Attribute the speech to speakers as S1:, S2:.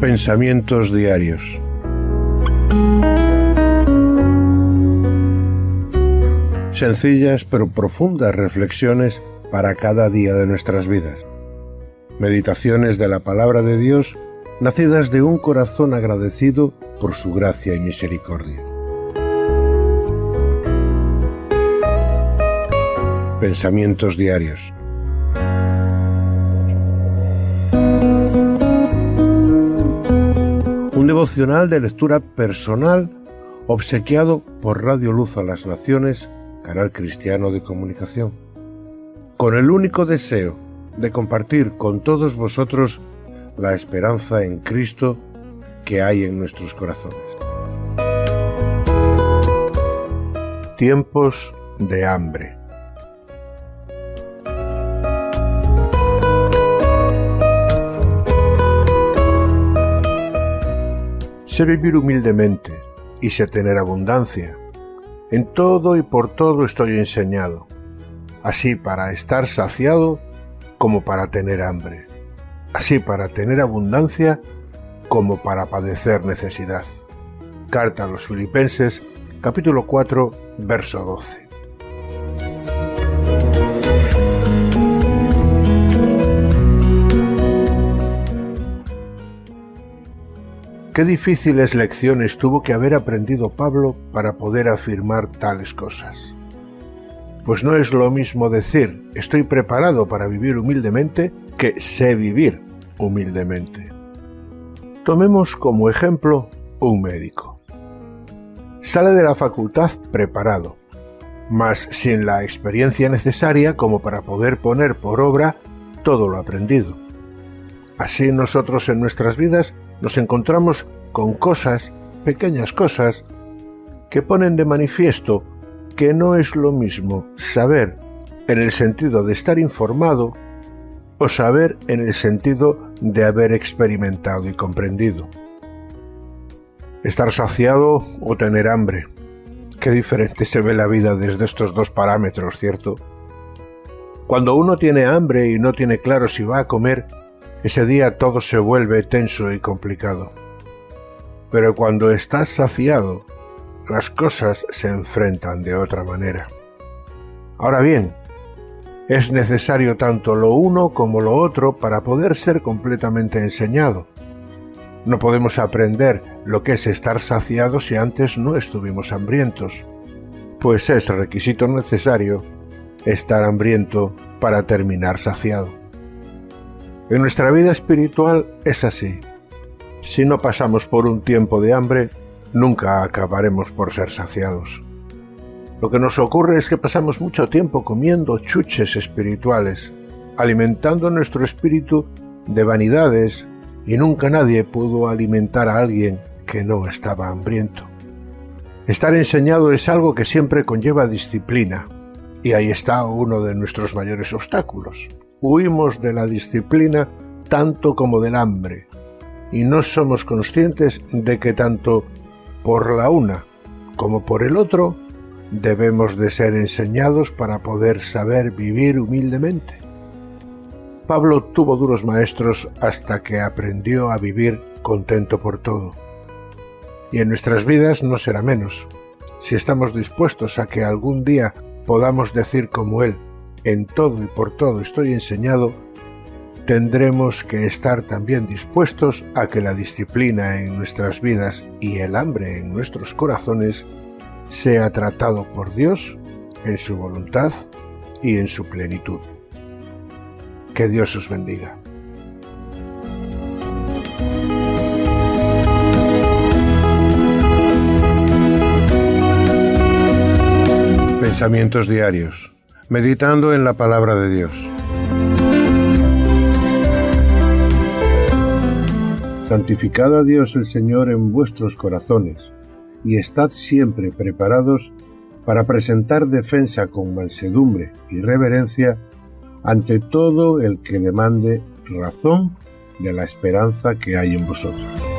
S1: Pensamientos diarios. Sencillas pero profundas reflexiones para cada día de nuestras vidas. Meditaciones de la palabra de Dios nacidas de un corazón agradecido por su gracia y misericordia. Pensamientos diarios. Devocional de lectura personal obsequiado por Radio Luz a las Naciones, canal cristiano de comunicación, con el único deseo de compartir con todos vosotros la esperanza en Cristo que hay en nuestros corazones. Tiempos de hambre. Sé vivir humildemente y sé tener abundancia. En todo y por todo estoy enseñado, así para estar saciado como para tener hambre, así para tener abundancia como para padecer necesidad. Carta a los Filipenses, capítulo 4, verso 12. Qué difíciles lecciones tuvo que haber aprendido Pablo para poder afirmar tales cosas. Pues no es lo mismo decir estoy preparado para vivir humildemente que sé vivir humildemente. Tomemos como ejemplo un médico. Sale de la facultad preparado, mas sin la experiencia necesaria como para poder poner por obra todo lo aprendido. Así nosotros en nuestras vidas nos encontramos con cosas, pequeñas cosas, que ponen de manifiesto que no es lo mismo saber en el sentido de estar informado o saber en el sentido de haber experimentado y comprendido. Estar saciado o tener hambre. Qué diferente se ve la vida desde estos dos parámetros, ¿cierto? Cuando uno tiene hambre y no tiene claro si va a comer, ese día todo se vuelve tenso y complicado. Pero cuando estás saciado, las cosas se enfrentan de otra manera. Ahora bien, es necesario tanto lo uno como lo otro para poder ser completamente enseñado. No podemos aprender lo que es estar saciado si antes no estuvimos hambrientos, pues es requisito necesario estar hambriento para terminar saciado. En nuestra vida espiritual es así. Si no pasamos por un tiempo de hambre, nunca acabaremos por ser saciados. Lo que nos ocurre es que pasamos mucho tiempo comiendo chuches espirituales, alimentando nuestro espíritu de vanidades, y nunca nadie pudo alimentar a alguien que no estaba hambriento. Estar enseñado es algo que siempre conlleva disciplina, y ahí está uno de nuestros mayores obstáculos huimos de la disciplina tanto como del hambre, y no somos conscientes de que tanto por la una como por el otro debemos de ser enseñados para poder saber vivir humildemente. Pablo tuvo duros maestros hasta que aprendió a vivir contento por todo. Y en nuestras vidas no será menos. Si estamos dispuestos a que algún día podamos decir como él, en todo y por todo estoy enseñado, tendremos que estar también dispuestos a que la disciplina en nuestras vidas y el hambre en nuestros corazones sea tratado por Dios en su voluntad y en su plenitud. Que Dios os bendiga. Pensamientos diarios meditando en la palabra de Dios. Santificad a Dios el Señor en vuestros corazones, y estad siempre preparados para presentar defensa con mansedumbre y reverencia ante todo el que demande razón de la esperanza que hay en vosotros.